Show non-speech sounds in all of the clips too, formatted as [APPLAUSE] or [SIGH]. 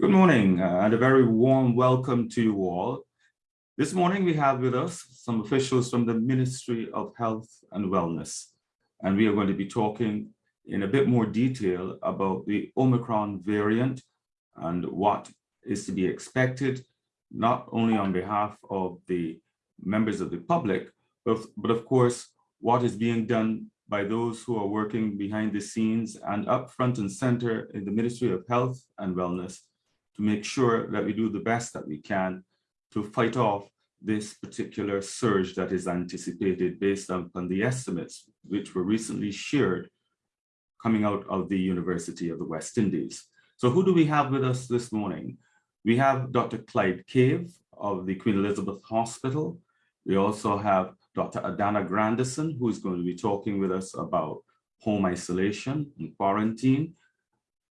Good morning uh, and a very warm welcome to you all. This morning we have with us some officials from the Ministry of Health and Wellness, and we are going to be talking in a bit more detail about the Omicron variant and what is to be expected, not only on behalf of the members of the public, but, but of course, what is being done by those who are working behind the scenes and up front and center in the Ministry of Health and Wellness to make sure that we do the best that we can to fight off this particular surge that is anticipated based upon the estimates which were recently shared coming out of the University of the West Indies. So who do we have with us this morning? We have Dr. Clyde Cave of the Queen Elizabeth Hospital. We also have Dr. Adana Grandison, who is going to be talking with us about home isolation and quarantine.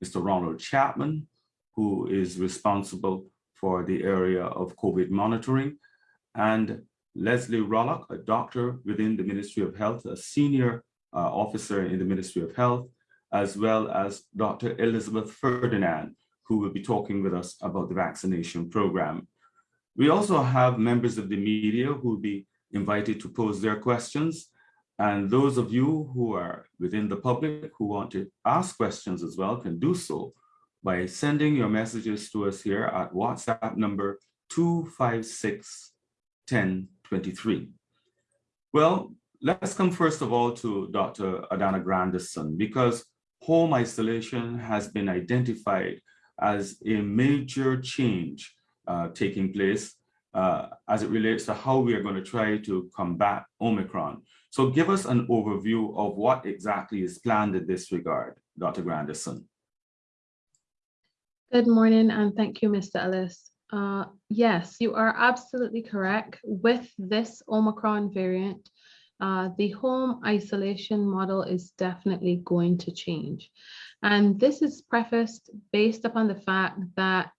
Mr. Ronald Chapman, who is responsible for the area of COVID monitoring, and Leslie Rollock, a doctor within the Ministry of Health, a senior uh, officer in the Ministry of Health, as well as Dr. Elizabeth Ferdinand, who will be talking with us about the vaccination program. We also have members of the media who will be invited to pose their questions. And those of you who are within the public who want to ask questions as well can do so by sending your messages to us here at WhatsApp number 256 1023. Well, let's come first of all to Dr. Adana Grandison because home isolation has been identified as a major change uh, taking place uh, as it relates to how we are going to try to combat Omicron. So give us an overview of what exactly is planned in this regard, Dr. Grandison. Good morning and thank you, Mr. Ellis. Uh, yes, you are absolutely correct. With this Omicron variant, uh, the home isolation model is definitely going to change. And this is prefaced based upon the fact that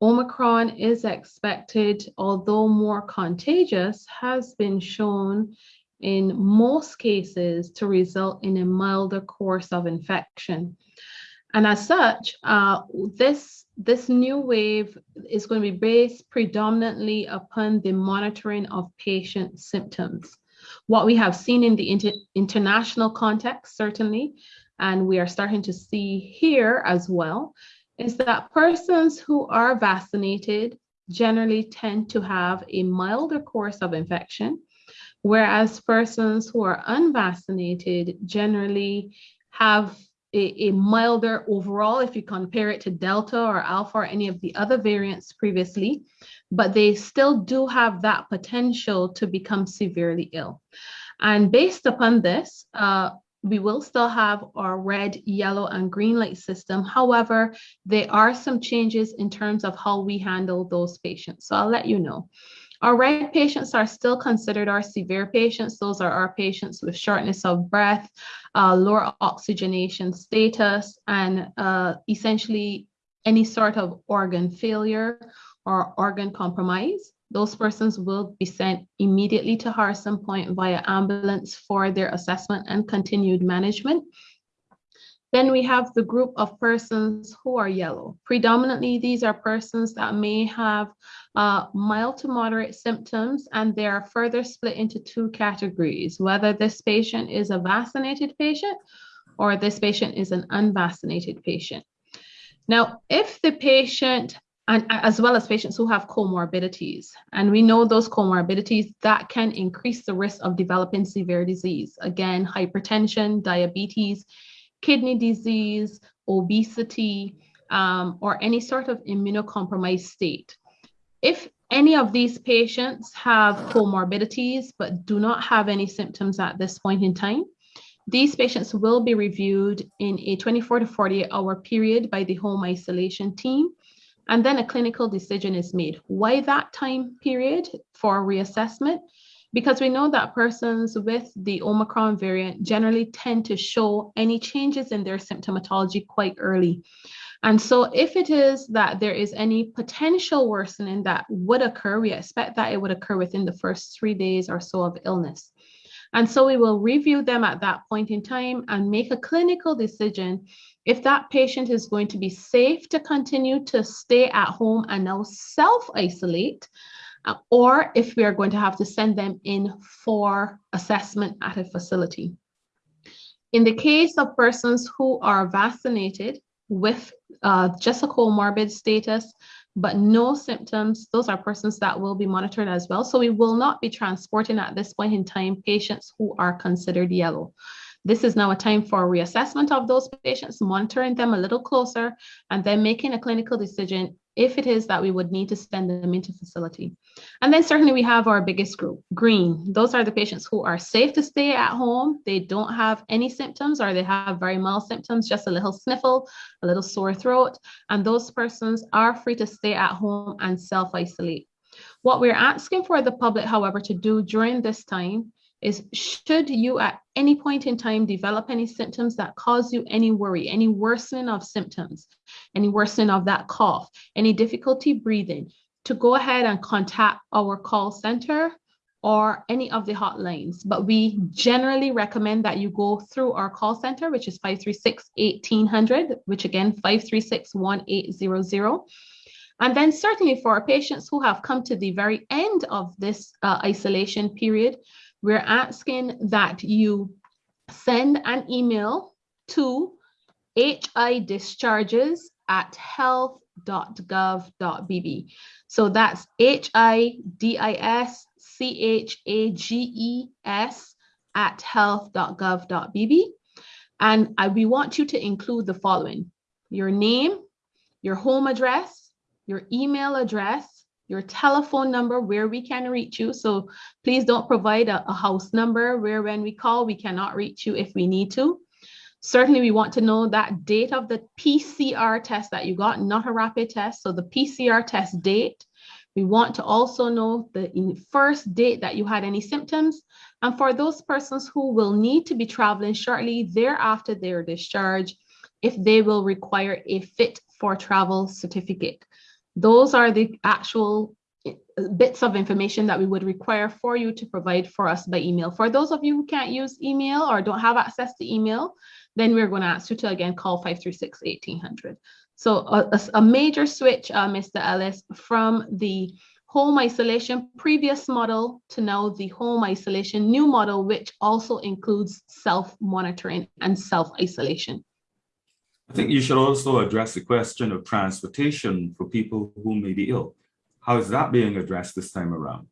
Omicron is expected, although more contagious, has been shown in most cases to result in a milder course of infection. And as such, uh, this, this new wave is going to be based predominantly upon the monitoring of patient symptoms. What we have seen in the inter international context, certainly, and we are starting to see here as well, is that persons who are vaccinated generally tend to have a milder course of infection, whereas persons who are unvaccinated generally have a, a, milder overall if you compare it to Delta or Alpha or any of the other variants previously, but they still do have that potential to become severely ill. And based upon this, uh, we will still have our red, yellow, and green light system. However, there are some changes in terms of how we handle those patients. So I'll let you know. Our red patients are still considered our severe patients. Those are our patients with shortness of breath, uh, lower oxygenation status, and uh, essentially any sort of organ failure or organ compromise. Those persons will be sent immediately to Harrison Point via ambulance for their assessment and continued management. Then we have the group of persons who are yellow. Predominantly, these are persons that may have uh, mild to moderate symptoms, and they are further split into two categories, whether this patient is a vaccinated patient or this patient is an unvaccinated patient. Now, if the patient and as well as patients who have comorbidities. And we know those comorbidities that can increase the risk of developing severe disease. Again, hypertension, diabetes, kidney disease, obesity, um, or any sort of immunocompromised state. If any of these patients have comorbidities but do not have any symptoms at this point in time, these patients will be reviewed in a 24 to 48 hour period by the home isolation team. And then a clinical decision is made. Why that time period for reassessment? Because we know that persons with the Omicron variant generally tend to show any changes in their symptomatology quite early. And so if it is that there is any potential worsening that would occur, we expect that it would occur within the first three days or so of illness. And so we will review them at that point in time and make a clinical decision if that patient is going to be safe to continue to stay at home and now self-isolate, uh, or if we are going to have to send them in for assessment at a facility. In the case of persons who are vaccinated with uh, just a comorbid status, but no symptoms, those are persons that will be monitored as well. So we will not be transporting at this point in time patients who are considered yellow. This is now a time for reassessment of those patients, monitoring them a little closer, and then making a clinical decision if it is that we would need to send them into facility. And then certainly we have our biggest group, green. Those are the patients who are safe to stay at home. They don't have any symptoms or they have very mild symptoms, just a little sniffle, a little sore throat. And those persons are free to stay at home and self-isolate. What we're asking for the public, however, to do during this time is should you at any point in time develop any symptoms that cause you any worry, any worsening of symptoms, any worsening of that cough, any difficulty breathing, to go ahead and contact our call center or any of the hotlines. But we generally recommend that you go through our call center, which is 536-1800, which again, 536-1800. And then certainly for our patients who have come to the very end of this uh, isolation period, we're asking that you send an email to hi discharges at health.gov.bb. So that's H-I-D-I-S-C-H-A-G-E-S at health.gov.bb. And I, we want you to include the following, your name, your home address, your email address, your telephone number where we can reach you. So please don't provide a, a, house number where when we call, we cannot reach you if we need to. Certainly, we want to know that date of the PCR test that you got, not a rapid test. So the PCR test date. We want to also know the first date that you had any symptoms. And for those persons who will need to be traveling shortly thereafter their discharge, if they will require a fit for travel certificate. Those are the actual eh, bits of information that we would require for you to provide for us by email. For those of you who can't use email or don't have access to email, then we're going to ask you to again call 536-1800. So a, a, major switch, uh, Mr. Ellis, from the home isolation previous model to now the home isolation new model, which also includes self-monitoring and self-isolation. I think you should also address the question of transportation for people who may be ill. How is that being addressed this time around?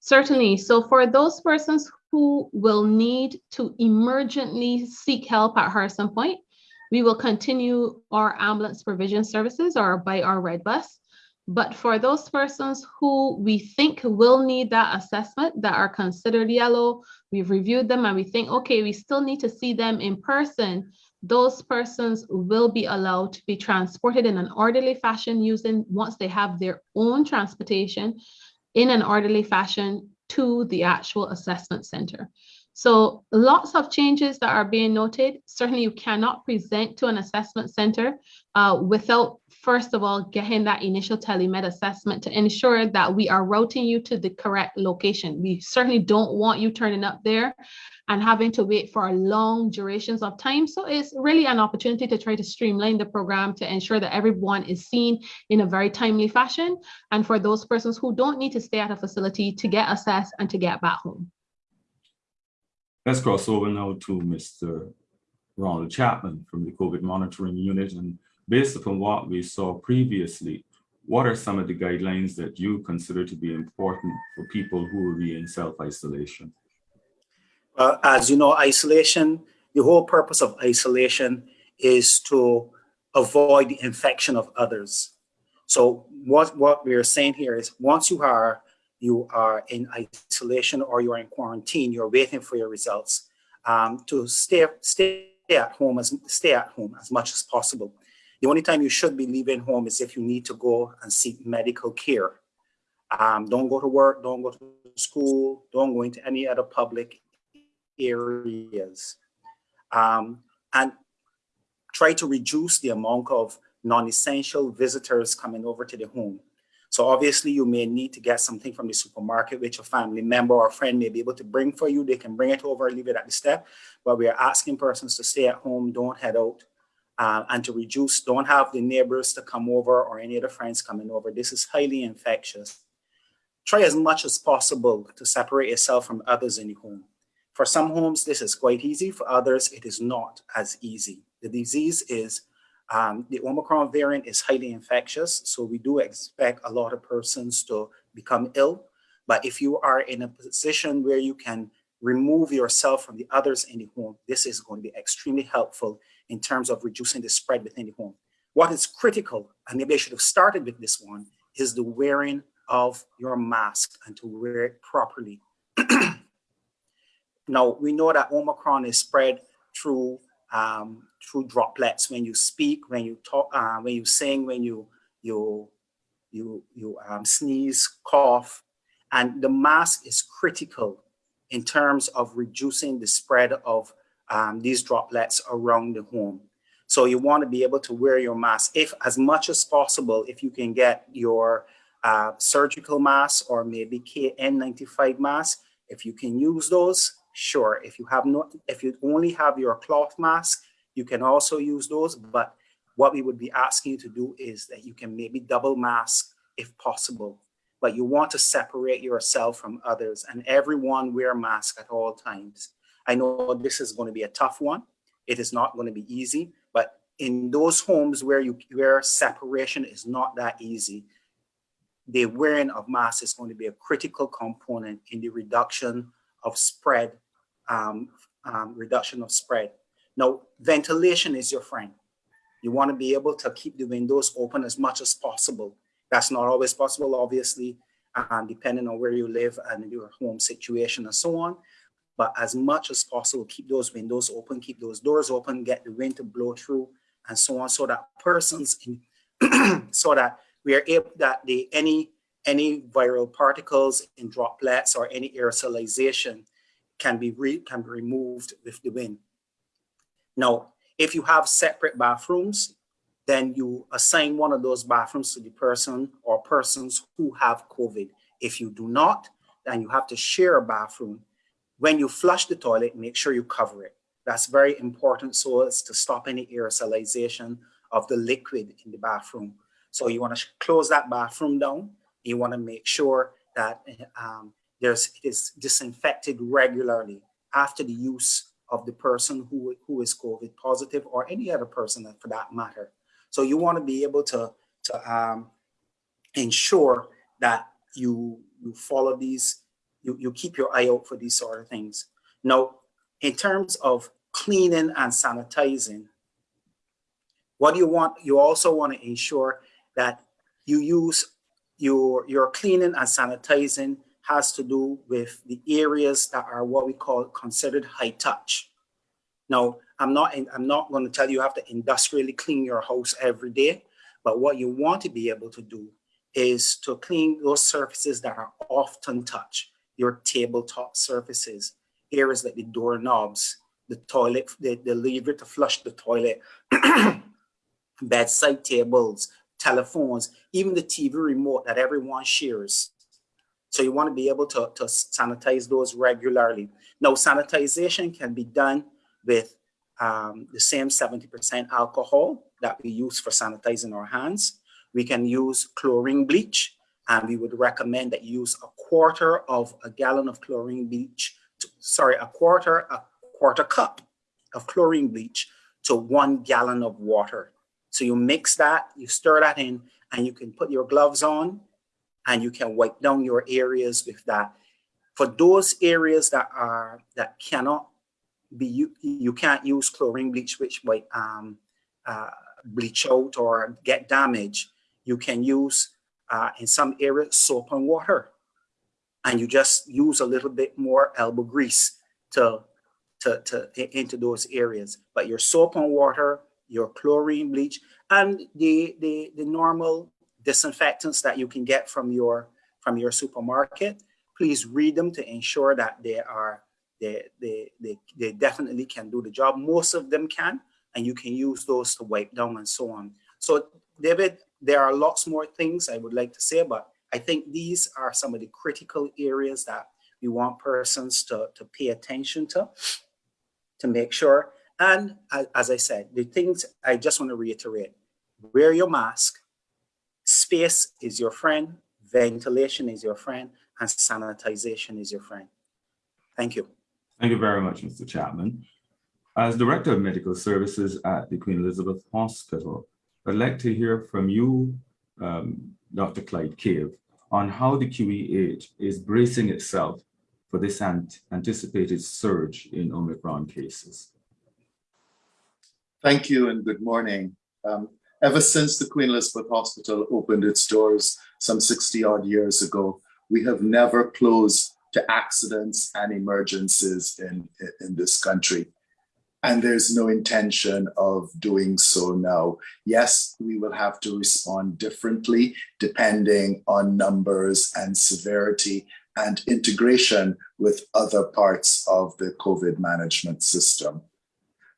Certainly. So for those persons who will need to emergently seek help at Harrison Point, we will continue our ambulance provision services or by our red bus. But for those persons who we think will need that assessment that are considered yellow, we've reviewed them and we think, okay, we still need to see them in person those persons will be allowed to be transported in an orderly fashion using once they have their own transportation in an orderly fashion to the actual assessment center. So lots of changes that are being noted. Certainly you cannot present to an assessment center uh, without, first of all, getting that initial telemed assessment to ensure that we are routing you to the correct location. We certainly don't want you turning up there and having to wait for long durations of time. So it's really an opportunity to try to streamline the program to ensure that everyone is seen in a very timely fashion. And for those persons who don't need to stay at a facility to get assessed and to get back home. Let's cross over now to Mr. Ronald Chapman from the COVID monitoring unit. And based upon what we saw previously, what are some of the guidelines that you consider to be important for people who will be in self-isolation? Uh, as you know, isolation, the whole purpose of isolation is to avoid the infection of others. So what, what we are saying here is once you are you are in isolation or you are in quarantine, you're waiting for your results, um, to stay, stay at home as stay at home as much as possible. The only time you should be leaving home is if you need to go and seek medical care. Um, don't go to work, don't go to school, don't go into any other public areas. Um, and try to reduce the amount of non-essential visitors coming over to the home. So obviously you may need to get something from the supermarket which a family member or friend may be able to bring for you. They can bring it over, leave it at the step. But we are asking persons to stay at home, don't head out, uh, and to reduce, don't have the neighbors to come over or any other friends coming over. This is highly infectious. Try as much as possible to separate yourself from others in your home. For some homes, this is quite easy. For others, it is not as easy. The disease is, um, the Omicron variant is highly infectious. So we do expect a lot of persons to become ill. But if you are in a position where you can remove yourself from the others in the home, this is going to be extremely helpful in terms of reducing the spread within the home. What is critical, and maybe I should have started with this one, is the wearing of your mask and to wear it properly. [CLEARS THROAT] now, we know that Omicron is spread through um, through droplets when you speak, when you talk, uh, when you sing, when you you you you um, sneeze, cough, and the mask is critical in terms of reducing the spread of um, these droplets around the home. So you want to be able to wear your mask if as much as possible, if you can get your uh, surgical mask or maybe KN95 mask, if you can use those, sure. If you have no, if you only have your cloth mask, you can also use those. But what we would be asking you to do is that you can maybe double mask if possible. But you want to separate yourself from others and everyone wear mask at all times. I know this is going to be a tough one. It is not going to be easy, but in those homes where you where separation is not that easy, the wearing of masks is going to be a critical component in the reduction of spread, um, um, reduction of spread. Now, ventilation is your friend. You want to be able to keep the windows open as much as possible. That's not always possible, obviously, um, depending on where you live and your home situation and so on but as much as possible, keep those windows open, keep those doors open, get the wind to blow through and so on, so that persons, in, [CLEARS THROAT] so that we are able that the any any viral particles in droplets or any aerosolization can be re, can be removed with the wind. Now, if you have separate bathrooms, then you assign one of those bathrooms to the person or persons who have COVID. If you do not, then you have to share a bathroom when you flush the toilet, make sure you cover it. That's very important so as to stop any aerosolization of the liquid in the bathroom. So you want to close that bathroom down. You want to make sure that um, there's, it is disinfected regularly after the use of the person who, who is COVID positive or any other person for that matter. So you want to be able to, to um, ensure that you, you follow these you, you keep your eye out for these sort of things. Now, in terms of cleaning and sanitizing, what you want? You also want to ensure that you use your, your cleaning and sanitizing has to do with the areas that are what we call considered high touch. Now, I'm not, I'm not going to tell you you have to industrially clean your house every day, but what you want to be able to do is to clean those surfaces that are often touched your tabletop surfaces, areas like the doorknobs, the toilet, the, the lever to flush the toilet, [CLEARS THROAT] bedside tables, telephones, even the TV remote that everyone shares. So you want to be able to, to sanitize those regularly. Now, sanitization can be done with um, the same 70% alcohol that we use for sanitizing our hands. We can use chlorine bleach, and we would recommend that you use a quarter of a gallon of chlorine bleach, to, sorry, a quarter, a quarter cup of chlorine bleach to one gallon of water. So you mix that, you stir that in, and you can put your gloves on and you can wipe down your areas with that. For those areas that are that cannot be you, you can't use chlorine bleach which might um, uh, bleach out or get damaged. You can use uh, in some areas soap and water and you just use a little bit more elbow grease to, to, to into those areas. But your soap and water, your chlorine bleach, and the, the, the normal disinfectants that you can get from your from your supermarket, please read them to ensure that they are they, they, they, they definitely can do the job. Most of them can, and you can use those to wipe down and so on. So David, there are lots more things I would like to say, but I think these are some of the critical areas that we want persons to, to pay attention to, to make sure. And as, as I said, the things I just want to reiterate, wear your mask, space is your friend, ventilation is your friend, and sanitization is your friend. Thank you. Thank you very much, Mr. Chapman. As Director of Medical Services at the Queen Elizabeth Hospital, I'd like to hear from you, um, Dr. Clyde Cave, on how the QEH is bracing itself for this ant anticipated surge in Omicron cases. Thank you and good morning. Um, ever since the Queen Elizabeth Hospital opened its doors some 60 odd years ago, we have never closed to accidents and emergencies in, in this country. And there's no intention of doing so now. Yes, we will have to respond differently depending on numbers and severity and integration with other parts of the COVID management system.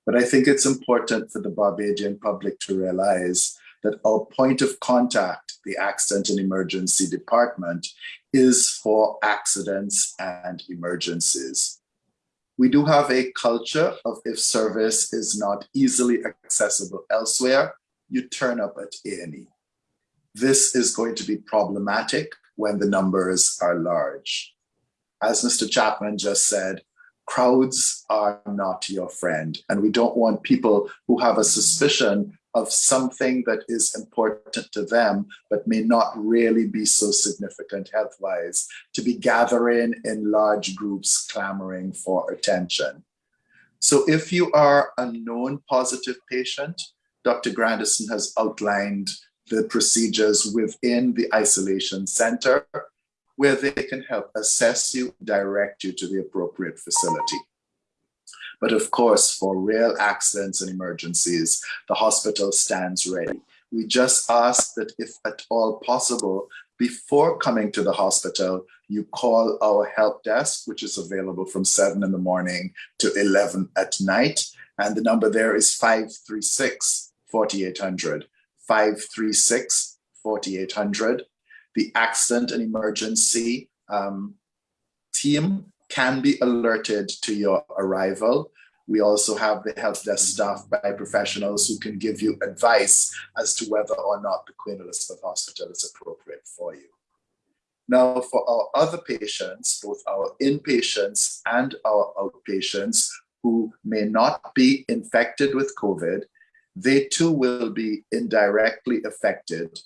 But I think it's important for the Barbadian public to realize that our point of contact, the Accident and Emergency Department, is for accidents and emergencies. We do have a culture of if service is not easily accessible elsewhere, you turn up at A&E. This is going to be problematic when the numbers are large. As Mr. Chapman just said, crowds are not your friend. And we don't want people who have a suspicion of something that is important to them, but may not really be so significant health-wise, to be gathering in large groups clamoring for attention. So if you are a known positive patient, Dr. Grandison has outlined the procedures within the isolation center where they can help assess you, direct you to the appropriate facility. But of course, for real accidents and emergencies, the hospital stands ready. We just ask that if at all possible, before coming to the hospital, you call our help desk, which is available from seven in the morning to 11 at night. And the number there is 536 4800. 536 4800. The accident and emergency um, team can be alerted to your arrival. We also have the help desk staff by professionals who can give you advice as to whether or not the Queen Elizabeth Hospital is appropriate for you. Now, for our other patients, both our inpatients and our outpatients who may not be infected with COVID, they too will be indirectly affected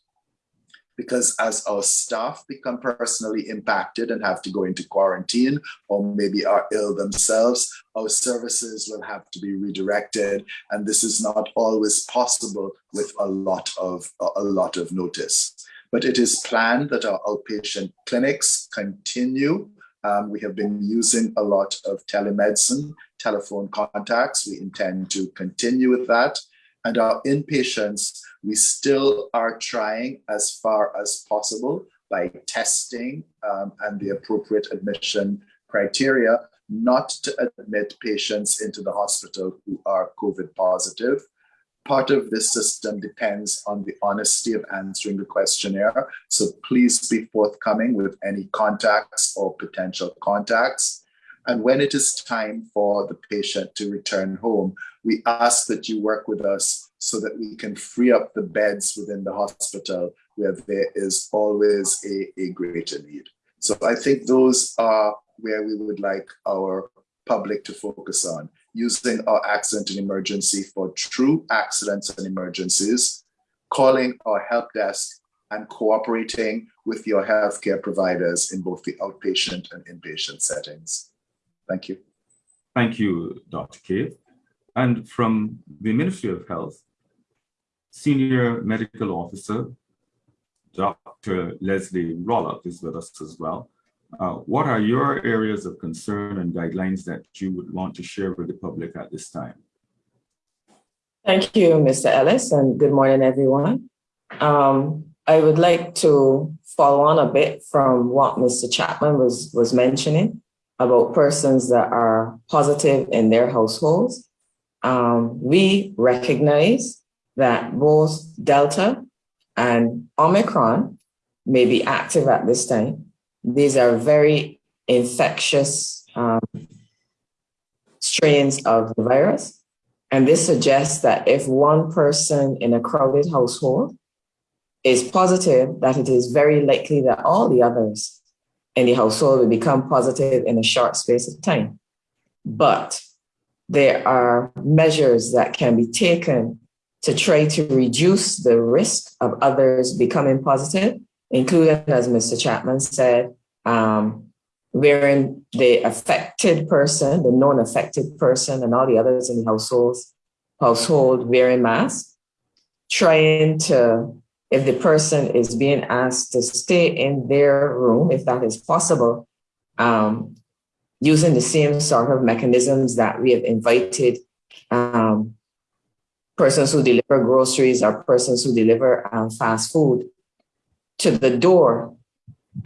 because as our staff become personally impacted and have to go into quarantine or maybe are ill themselves, our services will have to be redirected. And this is not always possible with a lot of, a lot of notice. But it is planned that our outpatient clinics continue. Um, we have been using a lot of telemedicine, telephone contacts. We intend to continue with that. And our inpatients, we still are trying as far as possible by testing um, and the appropriate admission criteria not to admit patients into the hospital who are COVID positive. Part of this system depends on the honesty of answering the questionnaire. So please be forthcoming with any contacts or potential contacts. And when it is time for the patient to return home, we ask that you work with us so that we can free up the beds within the hospital where there is always a, a greater need. So I think those are where we would like our public to focus on, using our accident and emergency for true accidents and emergencies, calling our help desk and cooperating with your healthcare providers in both the outpatient and inpatient settings. Thank you. Thank you, Dr. Cave. And from the Ministry of Health, Senior Medical Officer, Dr. Leslie Rollock is with us as well. Uh, what are your areas of concern and guidelines that you would want to share with the public at this time? Thank you, Mr. Ellis, and good morning, everyone. Um, I would like to follow on a bit from what Mr. Chapman was, was mentioning about persons that are positive in their households. Um, we recognize that both Delta and Omicron may be active at this time. These are very infectious um, strains of the virus. And this suggests that if one person in a crowded household is positive, that it is very likely that all the others in the household will become positive in a short space of time. But there are measures that can be taken to try to reduce the risk of others becoming positive, including, as Mr. Chapman said, um, the affected person, the non-affected person, and all the others in the households, household wearing masks, trying to, if the person is being asked to stay in their room, if that is possible, um, using the same sort of mechanisms that we have invited um, persons who deliver groceries or persons who deliver um, fast food to the door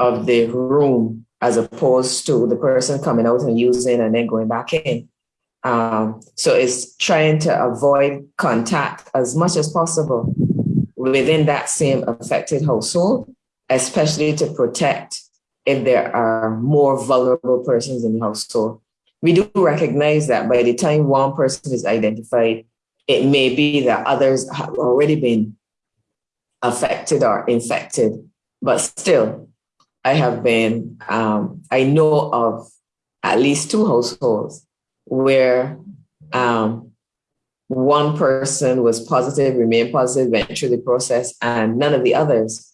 of the room as opposed to the person coming out and using and then going back in. Um, so it's trying to avoid contact as much as possible within that same affected household, especially to protect if there are more vulnerable persons in the household. We do recognize that by the time one person is identified, it may be that others have already been affected or infected, but still, I have been, um, I know of at least two households where um, one person was positive, remained positive, went through the process, and none of the others,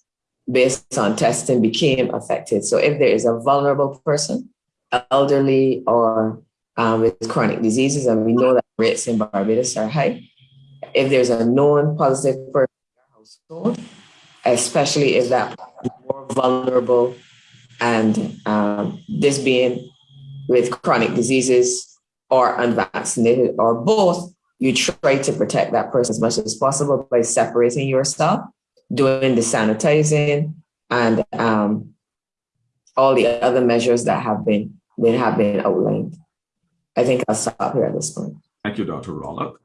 based on testing, became affected. So if there is a vulnerable person, elderly or um, with chronic diseases, and we know that rates in Barbados are high, if there's a known positive person in your household, especially if that more vulnerable and um, this being with chronic diseases or unvaccinated or both, you try to protect that person as much as possible by separating yourself, doing the sanitizing and um, all the other measures that have been that have been outlined. I think I'll stop here at this point. Thank you, Dr. Rollock.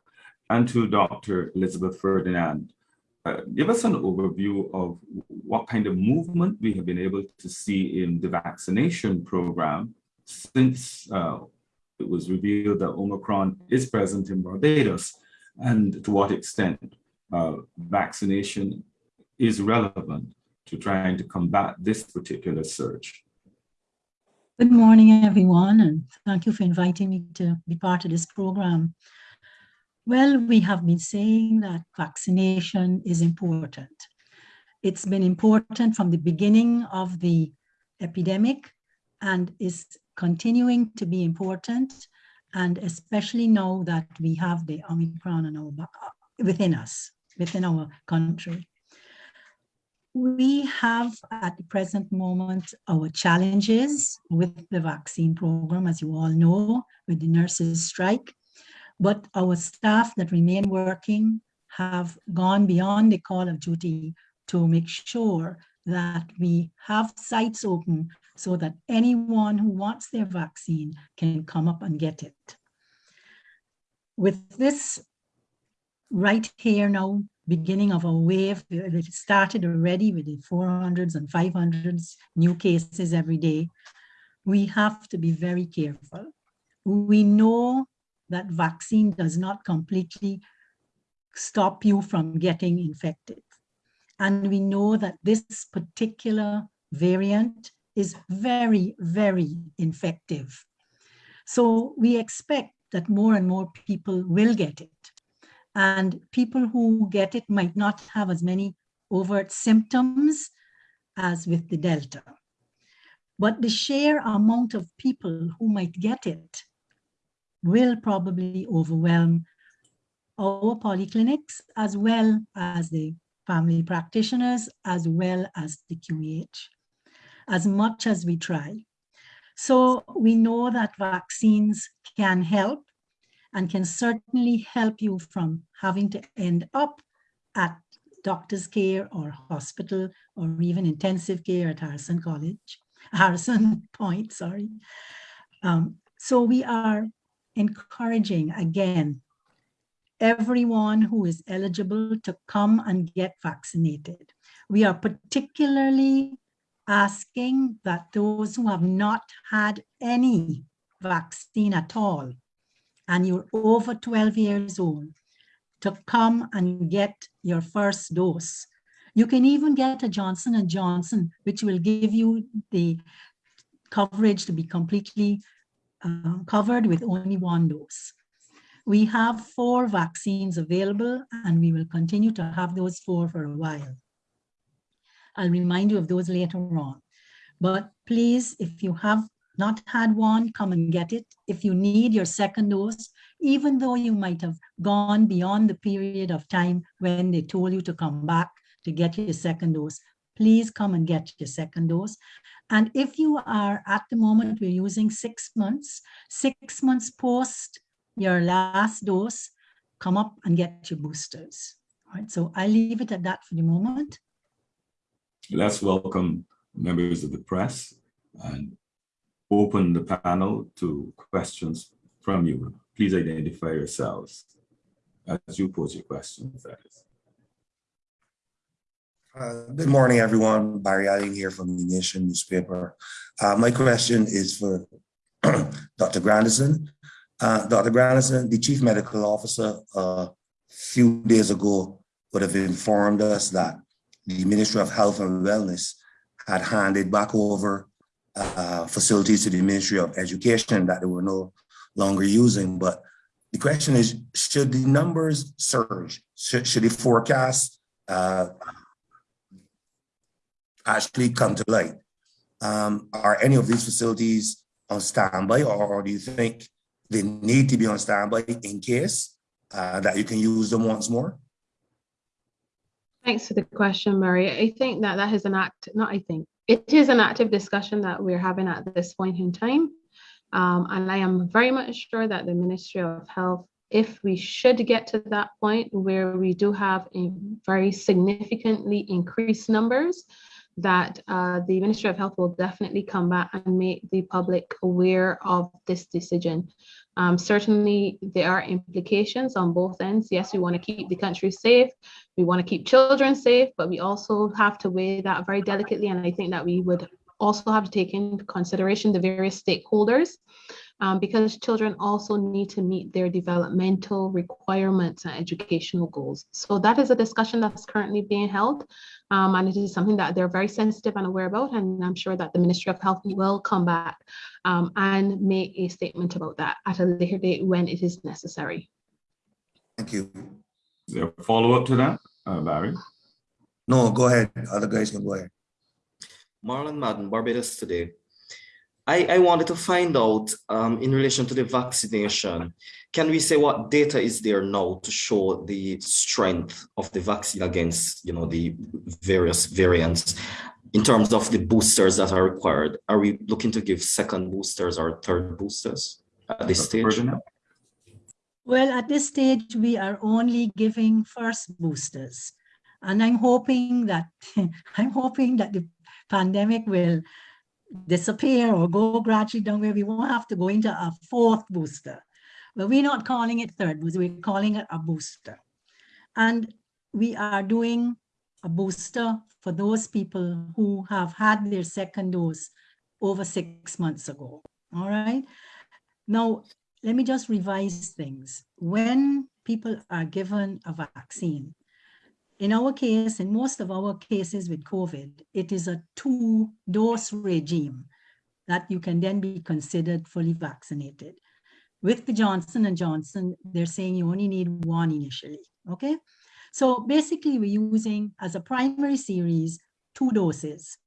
And to Dr. Elizabeth Ferdinand, uh, give us an overview of what kind of movement we have been able to see in the vaccination program since uh, it was revealed that Omicron is present in Barbados and to what extent uh, vaccination is relevant to trying to combat this particular surge. Good morning, everyone, and thank you for inviting me to be part of this program. Well, we have been saying that vaccination is important. It's been important from the beginning of the epidemic and is continuing to be important. And especially now that we have the Omicron within us, within our country. We have at the present moment our challenges with the vaccine program, as you all know, with the nurses strike but our staff that remain working have gone beyond the call of duty to make sure that we have sites open so that anyone who wants their vaccine can come up and get it. With this right here now, beginning of a wave, that started already with the 400s and 500s new cases every day. We have to be very careful. We know that vaccine does not completely stop you from getting infected. And we know that this particular variant is very, very infective. So we expect that more and more people will get it. And people who get it might not have as many overt symptoms as with the Delta. But the sheer amount of people who might get it will probably overwhelm our polyclinics as well as the family practitioners as well as the QEH, as much as we try. So we know that vaccines can help and can certainly help you from having to end up at doctor's care or hospital or even intensive care at Harrison College, [LAUGHS] Harrison Point, sorry. Um, so we are encouraging again everyone who is eligible to come and get vaccinated. We are particularly asking that those who have not had any vaccine at all, and you're over 12 years old, to come and get your first dose. You can even get a Johnson & Johnson, which will give you the coverage to be completely uh, covered with only one dose. We have four vaccines available and we will continue to have those four for a while. I'll remind you of those later on. But please, if you have not had one, come and get it. If you need your second dose, even though you might have gone beyond the period of time when they told you to come back to get your second dose, please come and get your second dose. And if you are at the moment, we're using six months, six months post your last dose, come up and get your boosters. All right, so I leave it at that for the moment. Let's welcome members of the press and open the panel to questions from you. Please identify yourselves as you pose your questions. Uh, Good morning, everyone. Barry Alleyne here from the Nation newspaper. Uh, My question is for [CLEARS THROAT] Dr. Grandison. Uh, Dr. Grandison, the chief medical officer a few days ago would have informed us that the Ministry of Health and Wellness had handed back over uh, facilities to the Ministry of Education that they were no longer using. But the question is, should the numbers surge? Should, should the forecast uh, actually come to light? Um, are any of these facilities on standby or, do you think they need to be on standby in case uh, that you can use them once more? Thanks for the question, Murray. I think that that is an act, not I think, it is an active discussion that we're having at this point in time. Um, and I am very much sure that the Ministry of Health, if we should get to that point where we do have a very significantly increased numbers, that uh, the Ministry of Health will definitely come back and make the public aware of this decision. Um, certainly, there are implications on both ends. Yes, we want to keep the country safe. We want to keep children safe, but we also have to weigh that very delicately. And I think that we would also have to take into consideration the various stakeholders um, because children also need to meet their developmental requirements and educational goals. So that is a discussion that's currently being held. Um, and it is something that they're very sensitive and aware about. And I'm sure that the Ministry of Health will come back um, and make a statement about that at a later date when it is necessary. Thank you. Is there a follow-up to that, uh, Barry? No, go ahead. Other guys can go ahead. Marlon Madden, Barbados today. I, I wanted to find out um, in relation to the vaccination, can we say what data is there now to show the strength of the vaccine against, you know, the various variants in terms of the boosters that are required? Are we looking to give second boosters or third boosters at this stage? Well, at this stage, we are only giving first boosters. And I'm hoping that, [LAUGHS] I'm hoping that the pandemic will disappear or go gradually down where we won't have to go into a fourth booster. But we're not calling it third booster, we're calling it a booster. And we are doing a booster for those people who have had their second dose over six months ago, all right? Now, let me just revise things. When people are given a vaccine, in our case, in most of our cases with COVID, it is a two dose regime that you can then be considered fully vaccinated. With the Johnson & Johnson, they're saying you only need one initially, okay? So basically we're using as a primary series, two doses.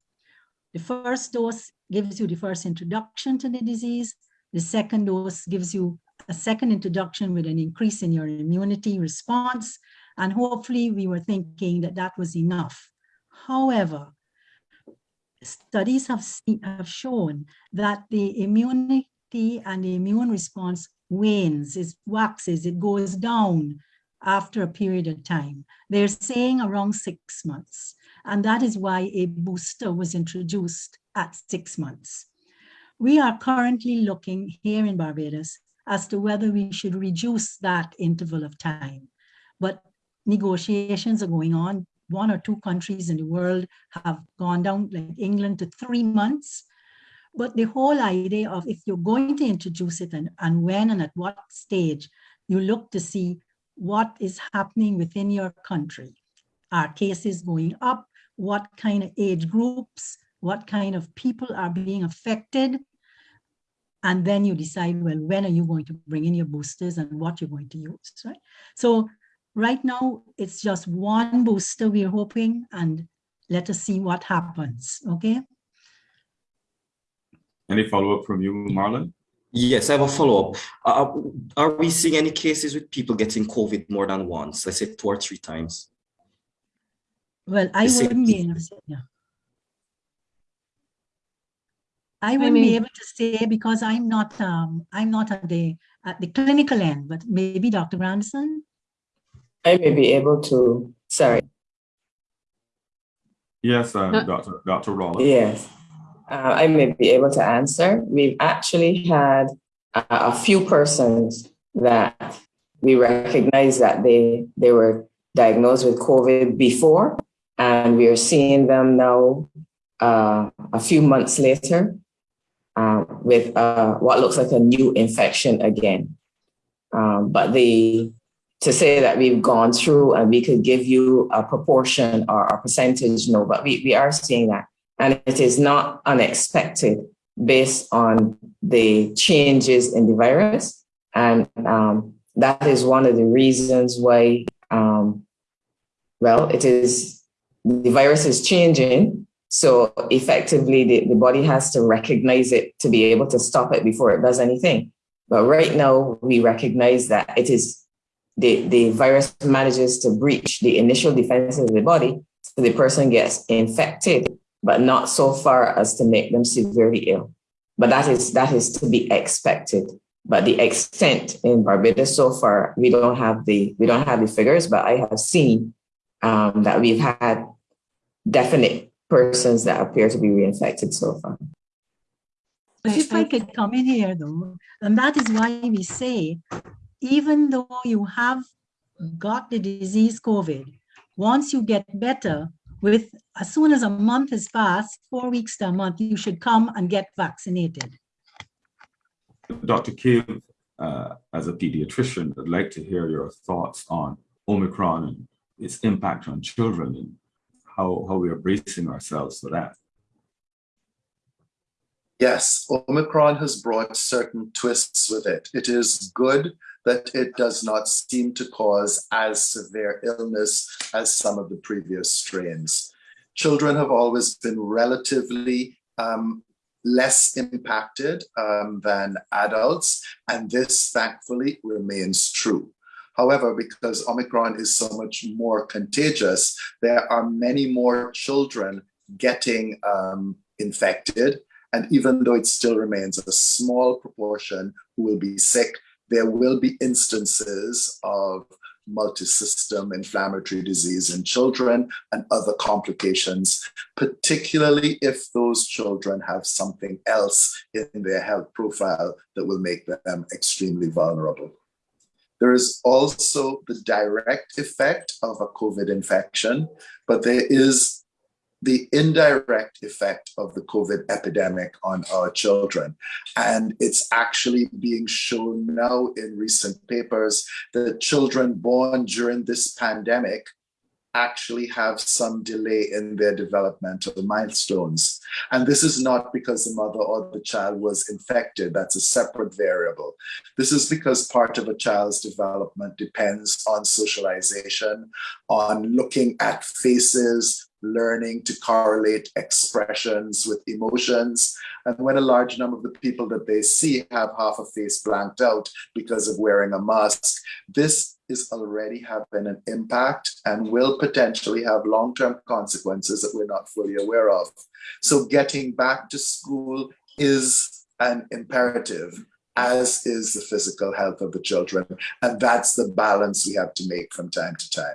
The first dose gives you the first introduction to the disease. The second dose gives you a second introduction with an increase in your immunity response. And hopefully we were thinking that that was enough. However, studies have, seen, have shown that the immunity and the immune response wanes, it waxes, it goes down after a period of time. They're saying around six months. And that is why a booster was introduced at six months. We are currently looking here in Barbados as to whether we should reduce that interval of time. But negotiations are going on one or two countries in the world have gone down, like England, to three months. But the whole idea of if you're going to introduce it and, and when and at what stage, you look to see what is happening within your country. Are cases going up? What kind of age groups? What kind of people are being affected? And then you decide, well, when are you going to bring in your boosters and what you're going to use, right? So right now, it's just one booster we're hoping, and let us see what happens, okay? Any follow-up from you, Marlon? Yes, I have a follow-up. Uh, are we seeing any cases with people getting COVID more than once? Let's say two or three times. Well, I The same wouldn't be able to say, yeah. I wouldn't be mean- able to say because I'm not, um, I'm not at the, at the clinical end, but maybe Dr. Grandison? I may be able to, sorry, Yes, uh, No. Dr. Dr. Rollins. yes. Uh, I may be able to answer. We've actually had a, a few persons that we recognize that they, they were diagnosed with COVID before, and we are seeing them now uh, a few months later uh, with uh, what looks like a new infection again. Um, but the to say that we've gone through and we could give you a proportion or a percentage, no, but we, we are seeing that. And it is not unexpected based on the changes in the virus. And um, that is one of the reasons why, um, well, it is the virus is changing. So effectively, the, the body has to recognize it to be able to stop it before it does anything. But right now, we recognize that it is the, the virus manages to breach the initial defenses of the body, so the person gets infected, but not so far as to make them severely ill. But that is that is to be expected. But the extent in Barbados so far, we don't have the we don't have the figures, but I have seen um, that we've had definite persons that appear to be reinfected so far. But if I could come in here though, and that is why we say, even though you have got the disease COVID, once you get better, with as soon as a month has passed, four weeks to a month, you should come and get vaccinated. Dr. Cave, uh, as a pediatrician, I'd like to hear your thoughts on Omicron and its impact on children and how, how we are bracing ourselves for that. Yes, Omicron has brought certain twists with it. It is good that it does not seem to cause as severe illness as some of the previous strains. Children have always been relatively um, less impacted um, than adults, and this thankfully remains true. However, because Omicron is so much more contagious, there are many more children getting um, infected. And even though it still remains a small proportion who will be sick, there will be instances of multisystem inflammatory disease in children and other complications, particularly if those children have something else in their health profile that will make them extremely vulnerable. There is also the direct effect of a COVID infection, but there is the indirect effect of the COVID epidemic on our children. And it's actually being shown now in recent papers that children born during this pandemic actually have some delay in their developmental milestones. And this is not because the mother or the child was infected, that's a separate variable. This is because part of a child's development depends on socialization, on looking at faces, learning to correlate expressions with emotions. And when a large number of the people that they see have half a face blanked out because of wearing a mask, this is already having an impact and will potentially have long term consequences that we're not fully aware of. So, getting back to school is an imperative. As is the physical health of the children. And that's the balance we have to make from time to time.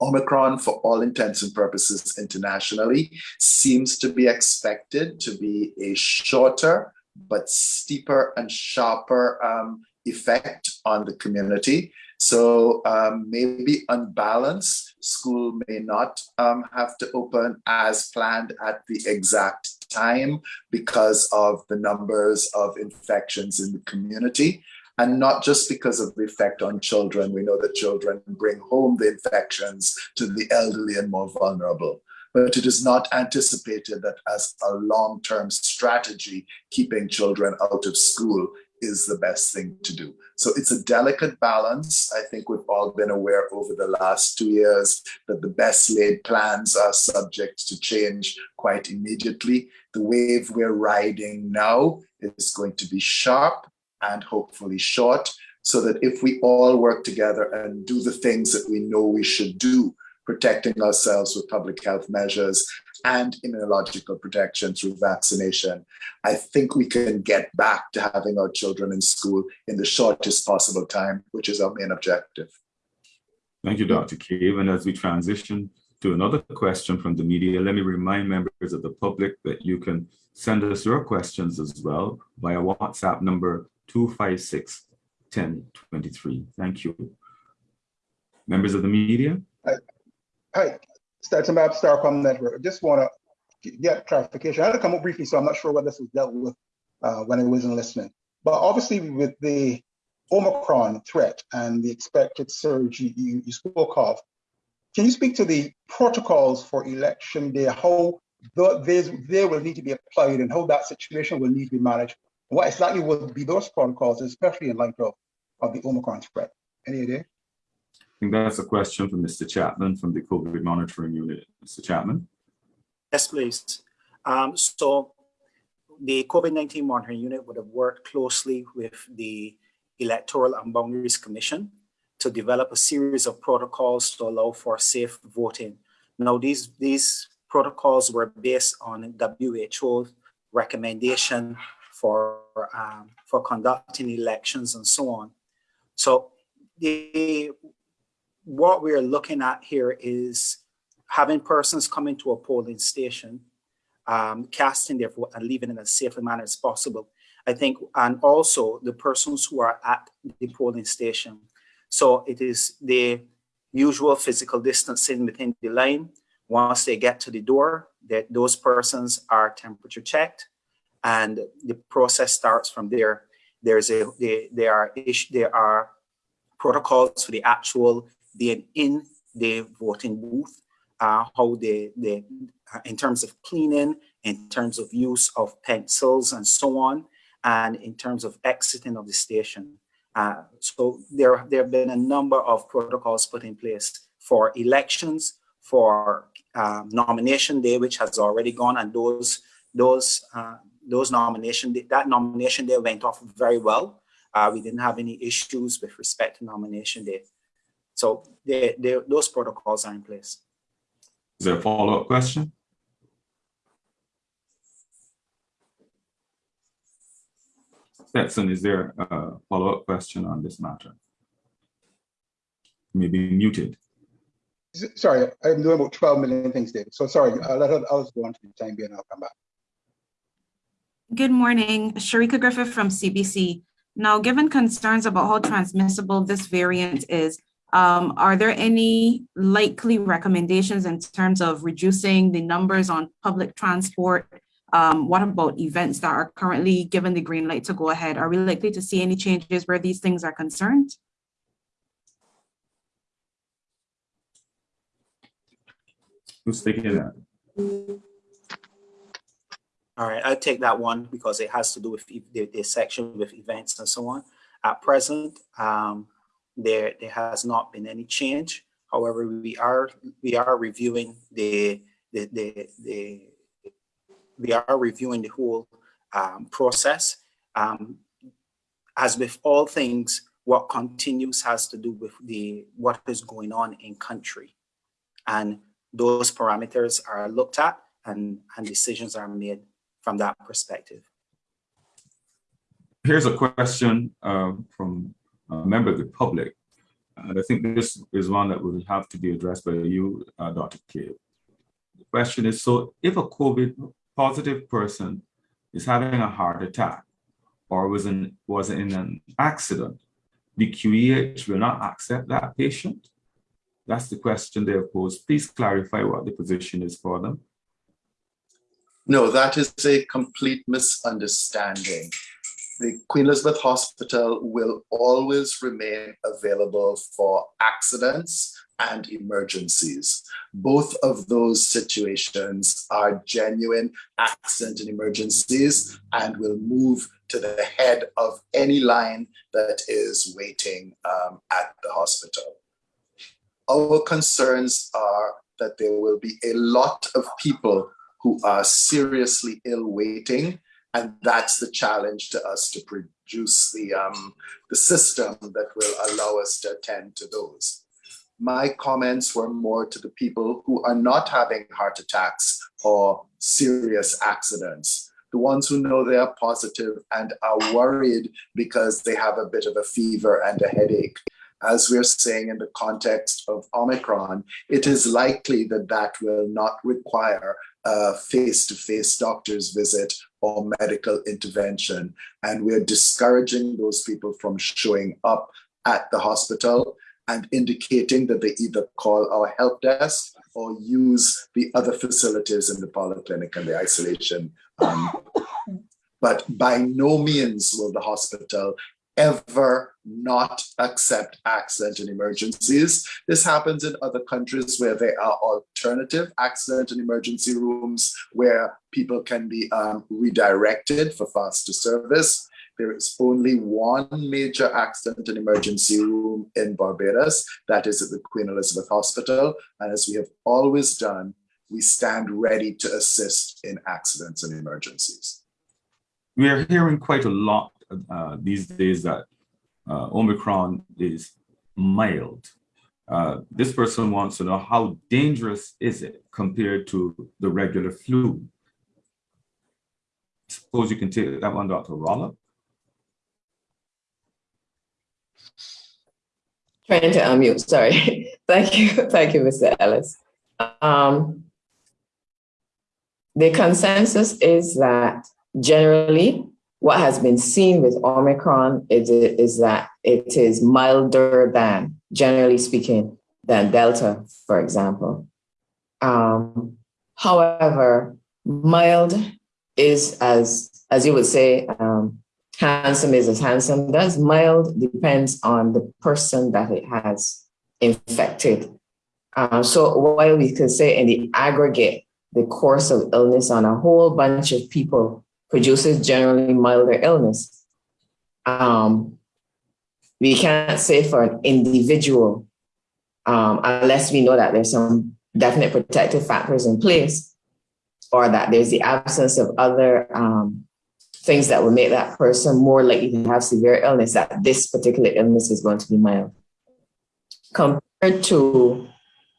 Omicron, for all intents and purposes internationally, seems to be expected to be a shorter but steeper and sharper um, effect on the community. So um, maybe unbalanced, school may not um, have to open as planned at the exact time because of the numbers of infections in the community. And not just because of the effect on children. We know that children bring home the infections to the elderly and more vulnerable but it is not anticipated that as a long-term strategy, keeping children out of school is the best thing to do. So it's a delicate balance. I think we've all been aware over the last two years that the best laid plans are subject to change quite immediately. The wave we're riding now is going to be sharp and hopefully short so that if we all work together and do the things that we know we should do protecting ourselves with public health measures and immunological protection through vaccination, I think we can get back to having our children in school in the shortest possible time, which is our main objective. Thank you, Dr. Cave. And as we transition to another question from the media, let me remind members of the public that you can send us your questions as well via WhatsApp number 256 1023. Thank you. Members of the media? Hi, Statumab Starcom Network. I just want to get clarification. I had to come up briefly, so I'm not sure whether this was dealt with uh, when I wasn't listening. But obviously, with the Omicron threat and the expected surge you, you spoke of, can you speak to the protocols for election day, how the, they will need to be applied and how that situation will need to be managed? What exactly will be those protocols, especially in light of, of the Omicron threat? Any idea? Think that's a question for Mr. Chapman from the COVID monitoring unit. Mr. Chapman? Yes, please. Um, so the COVID-19 monitoring unit would have worked closely with the Electoral and Boundaries Commission to develop a series of protocols to allow for safe voting. Now, these, these protocols were based on WHO recommendation for, um, for conducting elections and so on. So the what we're looking at here is having persons coming to a polling station, um, casting their vote and leaving in as safe a manner as possible. I think, and also the persons who are at the polling station. So it is the usual physical distancing within the line. Once they get to the door, that those persons are temperature checked, and the process starts from there. There's a they, there are there are protocols for the actual being in the voting booth, uh, how they, they uh, in terms of cleaning, in terms of use of pencils and so on, and in terms of exiting of the station. Uh, so there, there have been a number of protocols put in place for elections, for um, nomination day, which has already gone, and those those uh, those nomination that nomination day went off very well. Uh, we didn't have any issues with respect to nomination day. So they, they, those protocols are in place. Is there a follow-up question? Stetson, is there a follow-up question on this matter? Maybe muted. Sorry, I'm doing about 12 million things, David. So sorry, I'll let others go on to the time being, I'll come back. Good morning, Sharika Griffith from CBC. Now, given concerns about how transmissible this variant is, um, are there any likely recommendations in terms of reducing the numbers on public transport? Um, what about events that are currently given the green light to go ahead? Are we likely to see any changes where these things are concerned? Who's taking that? All right, I'll take that one because it has to do with the, the section with events and so on. At present, um, there there has not been any change. However, we are we are reviewing the the the, the we are reviewing the whole um, process. Um, as with all things, what continues has to do with the what is going on in country, and those parameters are looked at and and decisions are made from that perspective. Here's a question uh, from a member of the public. And I think this is one that will have to be addressed by you, uh, Dr. Cave. The question is, so if a COVID positive person is having a heart attack or was in, was in an accident the QEH will not accept that patient? That's the question they have posed. Please clarify what the position is for them. No, that is a complete misunderstanding. The Queen Elizabeth Hospital will always remain available for accidents and emergencies. Both of those situations are genuine accident and emergencies and will move to the head of any line that is waiting um, at the hospital. Our concerns are that there will be a lot of people who are seriously ill waiting and that's the challenge to us to produce the, um, the system that will allow us to attend to those my comments were more to the people who are not having heart attacks or serious accidents. The ones who know they are positive and are worried because they have a bit of a fever and a headache. As we're saying in the context of Omicron, it is likely that that will not require a face-to-face doctor's visit or medical intervention. And we're discouraging those people from showing up at the hospital and indicating that they either call our help desk or use the other facilities in the polyclinic and the isolation. Um, [LAUGHS] but by no means will the hospital ever not accept accident and emergencies. This happens in other countries where there are alternative accident and emergency rooms where people can be um, redirected for faster service. There is only one major accident and emergency room in Barbados, that is at the Queen Elizabeth Hospital. And as we have always done, we stand ready to assist in accidents and emergencies. We are hearing quite a lot uh, these days that uh, Omicron is mild. Uh, this person wants to know how dangerous is it compared to the regular flu? Suppose you can take that one, Dr. Rollock. Trying to unmute, sorry. [LAUGHS] Thank you, thank you, Mr. Ellis. Um, the consensus is that generally what has been seen with Omicron is, is that it is milder than, generally speaking, than Delta, for example. Um, however, mild is as, as you would say, um, handsome is as handsome does. Mild depends on the person that it has infected. Uh, so while we could say in the aggregate, the course of illness on a whole bunch of people produces generally milder illness, um, we can't say for an individual um, unless we know that there's some definite protective factors in place or that there's the absence of other um, things that will make that person more likely to have severe illness, that this particular illness is going to be mild. Compared to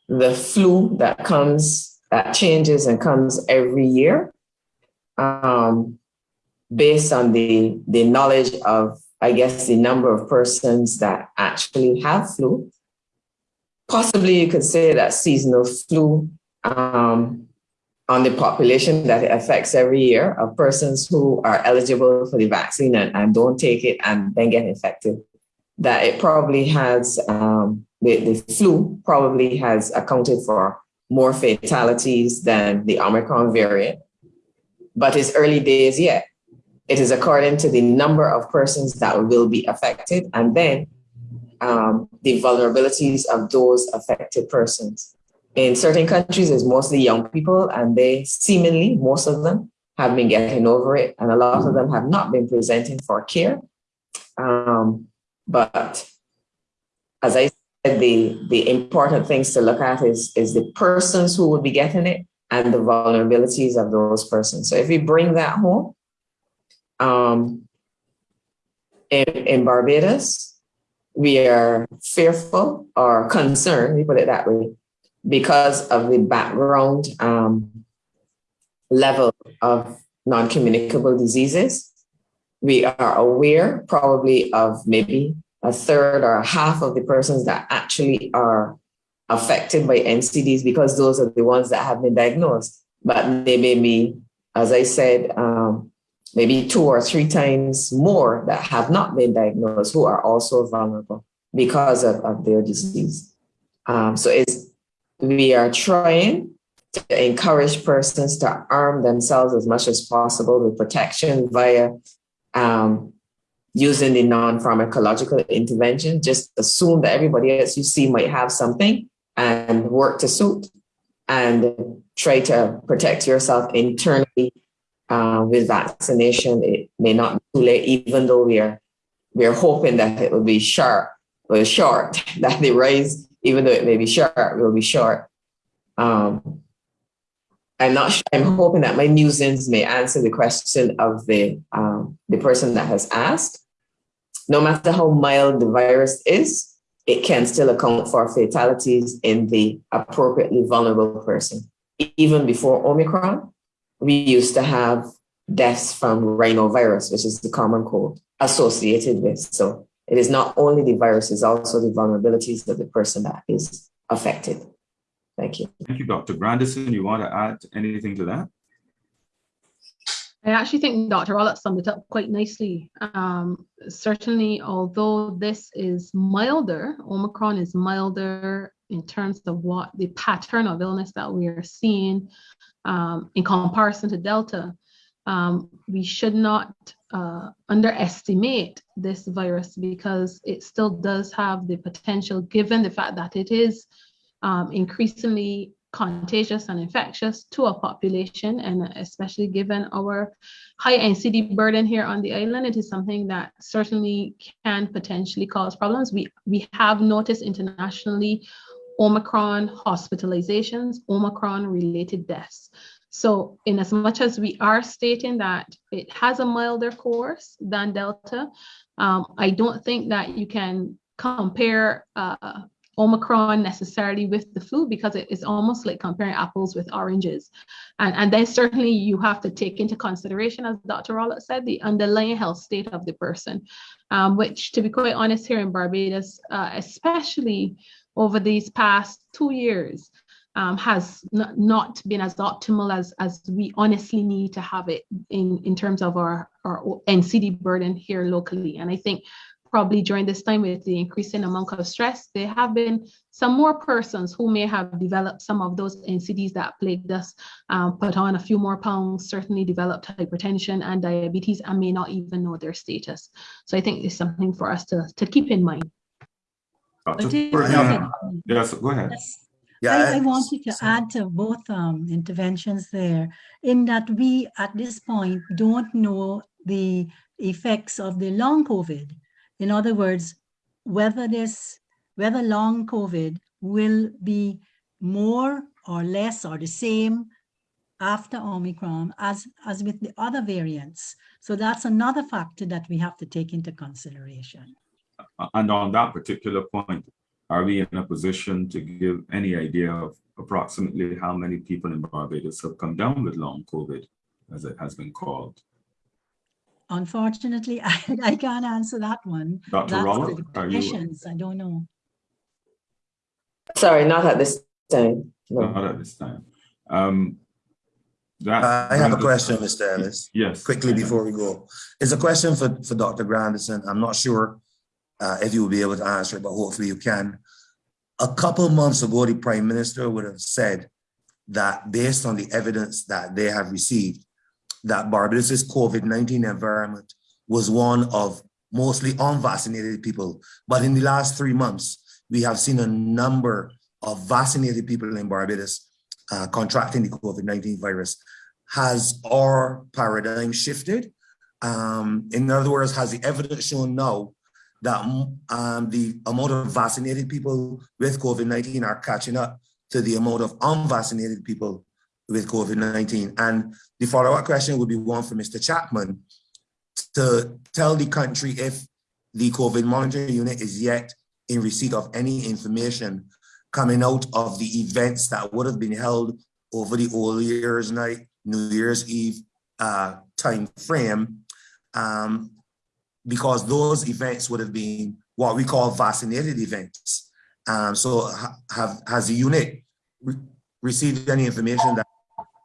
the flu that comes, that changes and comes every year, um, based on the, the knowledge of, I guess, the number of persons that actually have flu, possibly you could say that seasonal flu um, on the population that it affects every year of persons who are eligible for the vaccine and, and don't take it and then get infected, that it probably has, um, the, the flu probably has accounted for more fatalities than the Omicron variant. But it's early days yet. It is according to the number of persons that will be affected and then um, the vulnerabilities of those affected persons in certain countries, it's mostly young people, and they seemingly, most of them, have been getting over it, and a lot of them have not been presenting for care. Um, but as I said, the, the important things to look at is, is the persons who would be getting it and the vulnerabilities of those persons. So if we bring that home, um, in, in Barbados, we are fearful or concerned, we put it that way, because of the background um, level of non-communicable diseases. We are aware probably of maybe a third or a half of the persons that actually are affected by NCDs because those are the ones that have been diagnosed. But they may be, as I said, um, maybe two or three times more that have not been diagnosed who are also vulnerable because of, of their disease. Um, so it's, we are trying to encourage persons to arm themselves as much as possible with protection via um, using the non-pharmacological intervention. Just assume that everybody else you see might have something and work to suit and try to protect yourself internally uh, with vaccination. It may not be too late, even though we are we are hoping that it will be sharp, or short, [LAUGHS] that the rise, even though it may be short, will be short. Um, I'm not sure, I'm hoping that my musings may answer the question of the, um, the person that has asked. No matter how mild the virus is, it can still account for fatalities in the appropriately vulnerable person. Even before Omicron, we used to have deaths from rhinovirus, which is the common cold associated with. So it is not only the virus, it's also the vulnerabilities of the person that is affected. Thank you. Thank you, Dr. Grandison. You want to add anything to that? I actually think Dr. Rollock summed it up quite nicely. Um, certainly, although this is milder, Omicron is milder in terms of what the pattern of illness that we are seeing um, in comparison to Delta, um, we should not uh, underestimate this virus because it still does have the potential, given the fact that it is um, increasingly contagious and infectious to a population, and especially given our high NCD burden here on the island, it is something that certainly can potentially cause problems. We, we have noticed internationally Omicron hospitalizations, Omicron related deaths. So in as much as we are stating that it has a milder course than Delta, um, I don't think that you can compare uh, Omicron necessarily with the flu because it is almost like comparing apples with oranges. And, and then certainly you have to take into consideration, as Dr. Rollock said, the underlying health state of the person, um, which to be quite honest here in Barbados, uh, especially over these past two years, um, has not been as optimal as, as we honestly need to have it in, in terms of our, our NCD burden here locally. And I think probably during this time with the increasing amount of stress, there have been some more persons who may have developed some of those NCDs that plagued us, um, put on a few more pounds, certainly developed hypertension and diabetes and may not even know their status. So I think it's something for us to, to keep in mind. Yes, go ahead. Yes. Yeah, I, I wanted to add to both um, interventions there in that we at this point don't know the effects of the long COVID in other words, whether this, whether long COVID will be more or less or the same after Omicron as, as with the other variants. So that's another factor that we have to take into consideration. And on that particular point, are we in a position to give any idea of approximately how many people in Barbados have come down with long COVID, as it has been called? Unfortunately, I, [LAUGHS] I can't answer that one. Dr. That's Rollock, the are you? I don't know. Sorry, not at this time. No. Not at this time. Um, that Uh, I have a question, Mr. Ellis, Yes. quickly before we go. It's a question for, for Dr. Grandison. I'm not sure uh, if you will be able to answer it, but hopefully you can. A couple months ago, the Prime Minister would have said that based on the evidence that they have received, that Barbados's COVID-19 environment was one of mostly unvaccinated people. But in the last three months, we have seen a number of vaccinated people in Barbados uh, contracting the COVID-19 virus. Has our paradigm shifted? Um, in other words, has the evidence shown now that um, the amount of vaccinated people with COVID-19 are catching up to the amount of unvaccinated people with COVID-19? And the follow-up question would be one for Mr. Chapman to tell the country if the COVID monitoring unit is yet in receipt of any information coming out of the events that would have been held over the old year's night, New Year's Eve uh, time frame, um, because those events would have been what we call vaccinated events. Um, so ha have has the unit re received any information that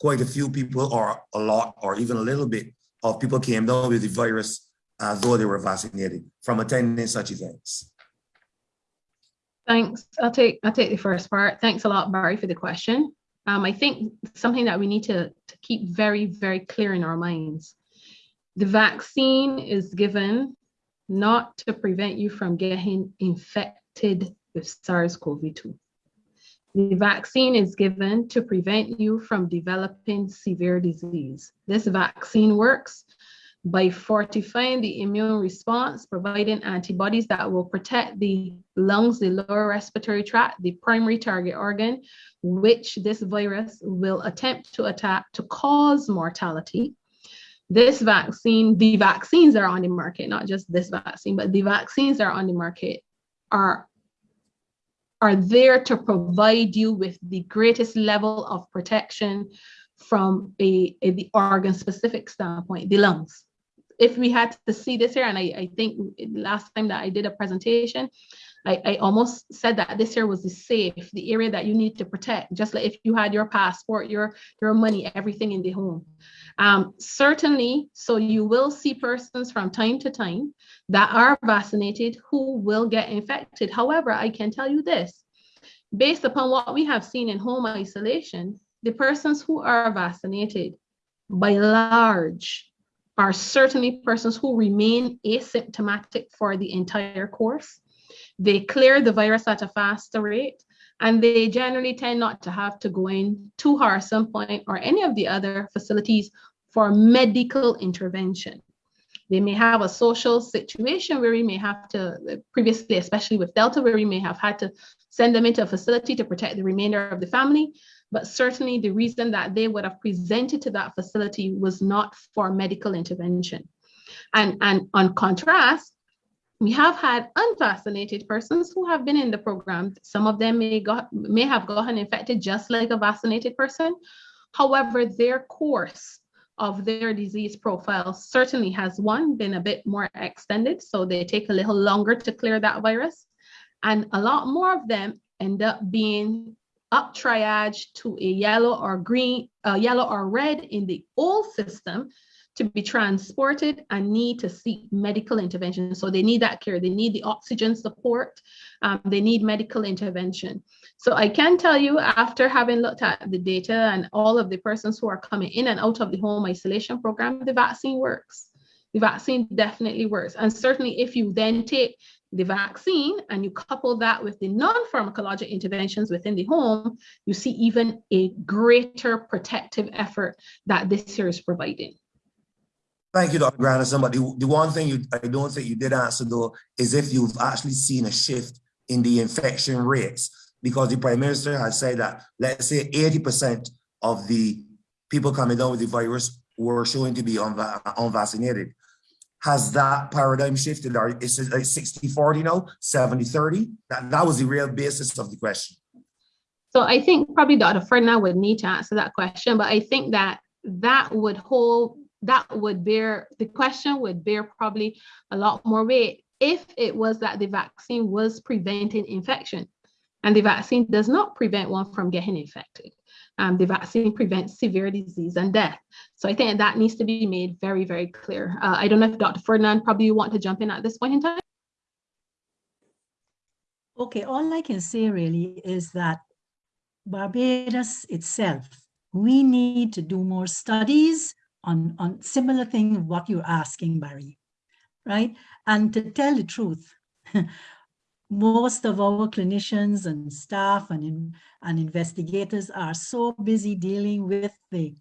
quite a few people or a lot or even a little bit of people came down with the virus as though they were vaccinated from attending such events? Thanks. I'll take, I'll take the first part. Thanks a lot, Barry, for the question. Um, I think something that we need to, to keep very, very clear in our minds. The vaccine is given not to prevent you from getting infected with SARS-CoV-2. The vaccine is given to prevent you from developing severe disease. This vaccine works by fortifying the immune response, providing antibodies that will protect the lungs, the lower respiratory tract, the primary target organ, which this virus will attempt to attack to cause mortality. This vaccine, the vaccines are on the market, not just this vaccine, but the vaccines are on the market are, are there to provide you with the greatest level of protection from a, a the organ specific standpoint, the lungs. If we had to see this here, and I, I think last time that I did a presentation, I, I almost said that this year was the safe, the area that you need to protect, just like if you had your passport, your, your money, everything in the home. Um, certainly, so you will see persons from time to time that are vaccinated who will get infected. However, I can tell you this, based upon what we have seen in home isolation, the persons who are vaccinated by large are certainly persons who remain asymptomatic for the entire course. They clear the virus at a faster rate, and they generally tend not to have to go in to Harrison Point or any of the other facilities for medical intervention. They may have a social situation where we may have to, previously, especially with Delta, where we may have had to send them into a facility to protect the remainder of the family but certainly the reason that they would have presented to that facility was not for medical intervention. And, and on contrast, we have had unvaccinated persons who have been in the program. Some of them may, got, may have gotten infected just like a vaccinated person. However, their course of their disease profile certainly has one been a bit more extended. So they take a little longer to clear that virus. And a lot more of them end up being up triage to a yellow or green, uh, yellow or red in the old system to be transported and need to seek medical intervention. So they need that care. They need the oxygen support. Um, they need medical intervention. So I can tell you after having looked at the data and all of the persons who are coming in and out of the home isolation program, the vaccine works. The vaccine definitely works. And certainly if you then take the vaccine and you couple that with the non-pharmacologic interventions within the home, you see even a greater protective effort that this year is providing. Thank you, Dr. Grandison. But the, the one thing you, I don't think you did answer though, is if you've actually seen a shift in the infection rates, because the Prime Minister has said that, let's say 80% of the people coming down with the virus were showing to be unva unvaccinated. Has that paradigm shifted? Or is it like 60 40 now? 70 30 that, that was the real basis of the question. So i think probably dr ferdinand would need to answer that question but i think that that would hold that would bear the question would bear probably a lot more weight if it was that the vaccine was preventing infection and the vaccine does not prevent one from getting infected um, the vaccine prevents severe disease and death. So I think that needs to be made very, very clear. Uh, I don't know if Dr. Ferdinand probably want to jump in at this point in time. Okay, all I can say really is that Barbados itself, we need to do more studies on, on similar thing what you're asking, Barry, right? And to tell the truth, [LAUGHS] most of our clinicians and staff and, and investigators are so busy dealing with the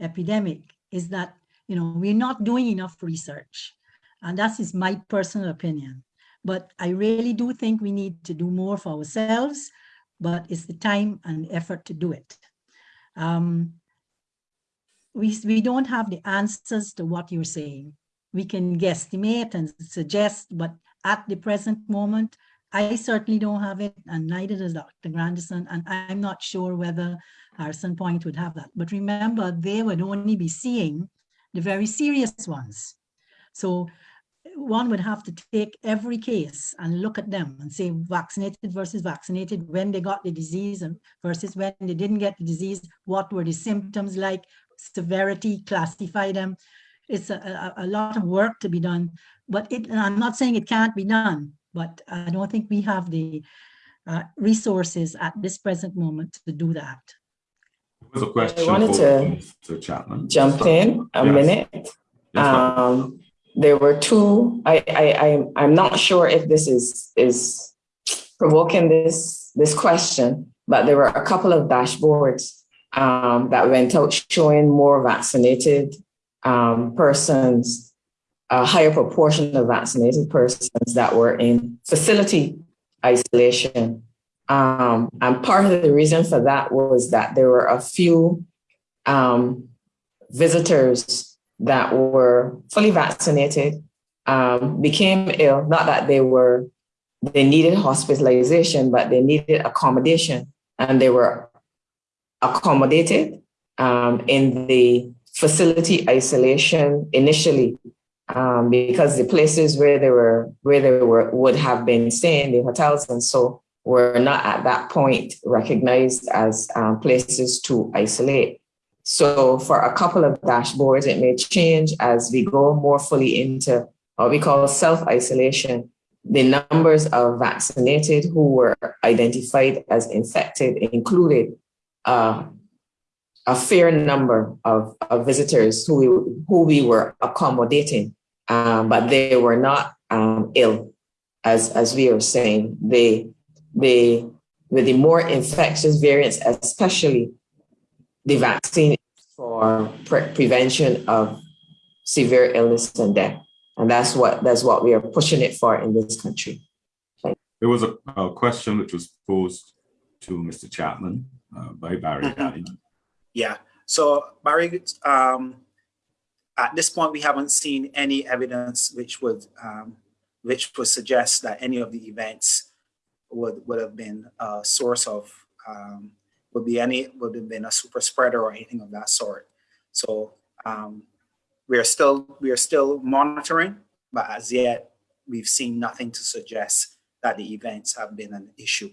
epidemic is that, you know, we're not doing enough research. And that is my personal opinion. But I really do think we need to do more for ourselves, but it's the time and effort to do it. Um, we, we don't have the answers to what you're saying. We can guesstimate and suggest, but at the present moment, I certainly don't have it, and neither does Dr. Grandison, and I'm not sure whether Harrison Point would have that. But remember, they would only be seeing the very serious ones. So one would have to take every case and look at them and say vaccinated versus vaccinated, when they got the disease versus when they didn't get the disease, what were the symptoms like, severity, classify them. it's a, a, a lot of work to be done, but it, and I'm not saying it can't be done, but I don't think we have the uh, resources at this present moment to do that. There was a question I wanted for to Mr. Chapman. Jump in a Yes. minute. Yes. Um, there were two, I, I, I, I'm not sure if this is, is provoking this, this question, but there were a couple of dashboards um, that went out showing more vaccinated um, persons, a higher proportion of vaccinated persons that were in facility isolation. Um, and part of the reason for that was that there were a few um, visitors that were fully vaccinated um, became ill. Not that they were they needed hospitalization, but they needed accommodation, and they were accommodated um, in the facility isolation initially um, because the places where they were where they were would have been staying, the hotels and so were not at that point recognized as um, places to isolate. So for a couple of dashboards, it may change as we go more fully into what we call self-isolation. The numbers of vaccinated who were identified as infected included uh, a fair number of, of visitors who we, who we were accommodating, um, but they were not um, ill, as, as we are saying. They, they, with the more infectious variants, especially the vaccine for pre- prevention of severe illness and death. And that's what that's what we are pushing it for in this country. There was a, a question which was posed to Mr. Chapman uh, by Barry. [LAUGHS] Yeah, so Barry, um, at this point, we haven't seen any evidence which would, um, which would suggest that any of the events would, would have been a source of, um, would be any, would have been a super spreader or anything of that sort. So, um, we are still, we are still monitoring, but as yet, we've seen nothing to suggest that the events have been an issue.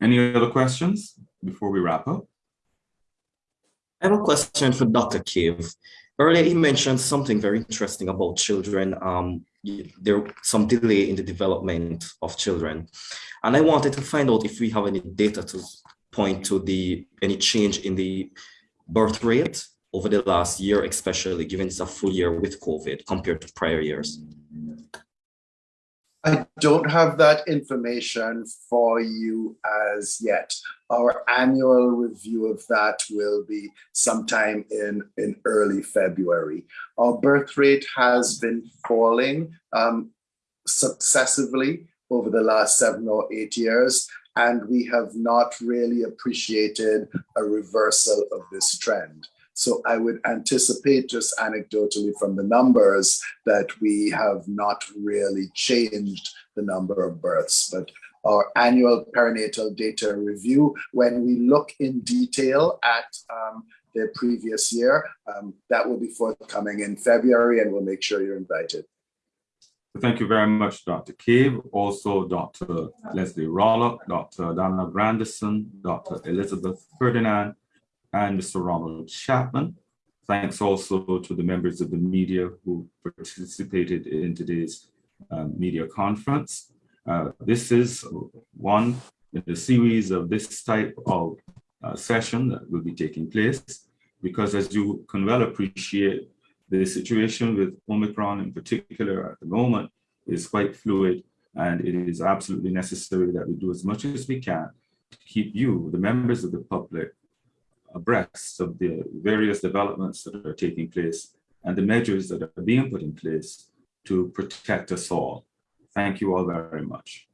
Any other questions before we wrap up? I have a question for Dr. Cave. Earlier, he mentioned something very interesting about children. Um, there some delay in the development of children, and I wanted to find out if we have any data to point to the any change in the birth rate over the last year, especially given it's a full year with COVID compared to prior years. I don't have that information for you as yet. Our annual review of that will be sometime in, in early February. Our birth rate has been falling um, successively over the last seven or eight years, and we have not really appreciated a reversal of this trend. So I would anticipate just anecdotally from the numbers that we have not really changed the number of births. But our annual perinatal data review, when we look in detail at um, the previous year, um, that will be forthcoming in February and we'll make sure you're invited. Thank you very much, Dr. Cave, also Dr. Leslie Rollock, Dr. Donna Grandison, Dr. Elizabeth Ferdinand, and Mr. Ronald Chapman. Thanks also to the members of the media who participated in today's uh, media conference. Uh, This is one in a series of this type of uh, session that will be taking place because as you can well appreciate, the situation with Omicron in particular at the moment is quite fluid and it is absolutely necessary that we do as much as we can to keep you, the members of the public, abreast of the various developments that are taking place and the measures that are being put in place to protect us all. Thank you all very much.